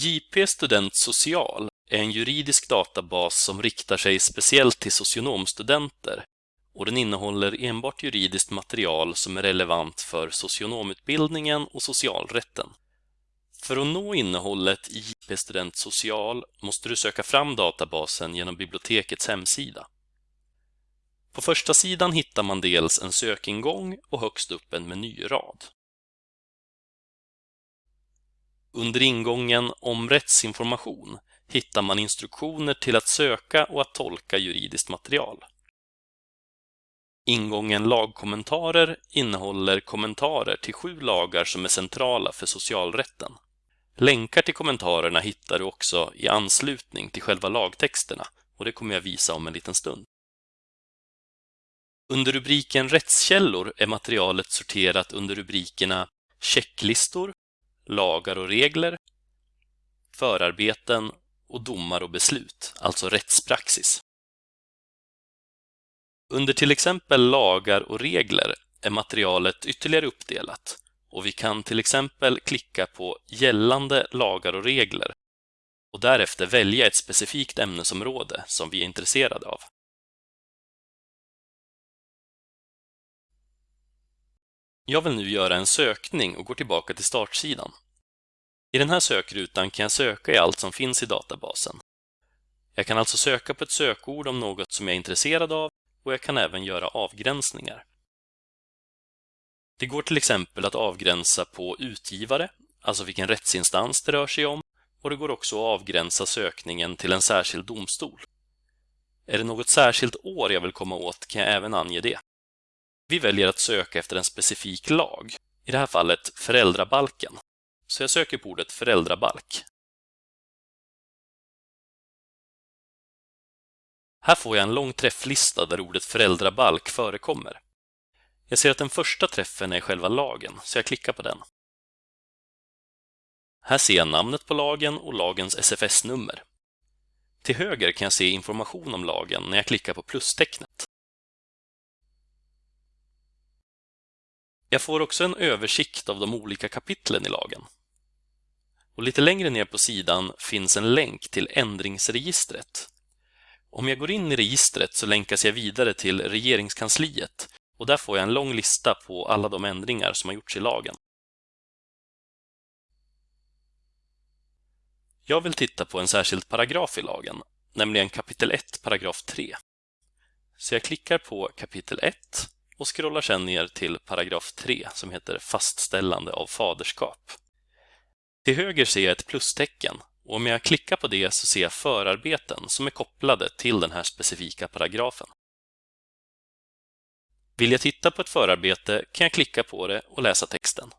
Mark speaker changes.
Speaker 1: JP Student Social är en juridisk databas som riktar sig speciellt till socionomstudenter och den innehåller enbart juridiskt material som är relevant för socionomutbildningen och socialrätten. För att nå innehållet i JP Student Social måste du söka fram databasen genom bibliotekets hemsida. På första sidan hittar man dels en sökingång och högst upp en menyrad. Under ingången Om rättsinformation hittar man instruktioner till att söka och att tolka juridiskt material. Ingången Lagkommentarer innehåller kommentarer till sju lagar som är centrala för socialrätten. Länkar till kommentarerna hittar du också i anslutning till själva lagtexterna och det kommer jag visa om en liten stund. Under rubriken Rättskällor är materialet sorterat under rubrikerna Checklistor, Lagar och regler, Förarbeten och Domar och beslut, alltså rättspraxis. Under till exempel Lagar och regler är materialet ytterligare uppdelat och vi kan till exempel klicka på Gällande lagar och regler och därefter välja ett specifikt ämnesområde som vi är intresserade av. Jag vill nu göra en sökning och går tillbaka till startsidan. I den här sökrutan kan jag söka i allt som finns i databasen. Jag kan alltså söka på ett sökord om något som jag är intresserad av och jag kan även göra avgränsningar. Det går till exempel att avgränsa på utgivare, alltså vilken rättsinstans det rör sig om, och det går också att avgränsa sökningen till en särskild domstol. Är det något särskilt år jag vill komma åt kan jag även ange det. Vi väljer att söka efter en specifik lag, i det här fallet föräldrabalken. Så jag söker på ordet föräldrabalk. Här får jag en lång träfflista där ordet föräldrabalk förekommer. Jag ser att den första träffen är själva lagen, så jag klickar på den. Här ser jag namnet på lagen och lagens SFS-nummer. Till höger kan jag se information om lagen när jag klickar på plustecknet. Jag får också en översikt av de olika kapitlen i lagen. Och lite längre ner på sidan finns en länk till ändringsregistret. Om jag går in i registret så länkas jag vidare till Regeringskansliet och där får jag en lång lista på alla de ändringar som har gjorts i lagen. Jag vill titta på en särskild paragraf i lagen, nämligen kapitel 1, paragraf 3. Så jag klickar på kapitel 1 och scrollar sedan ner till paragraf 3 som heter Fastställande av faderskap. Till höger ser jag ett plustecken och om jag klickar på det så ser jag förarbeten som är kopplade till den här specifika paragrafen. Vill jag titta på ett förarbete kan jag klicka på det och läsa texten.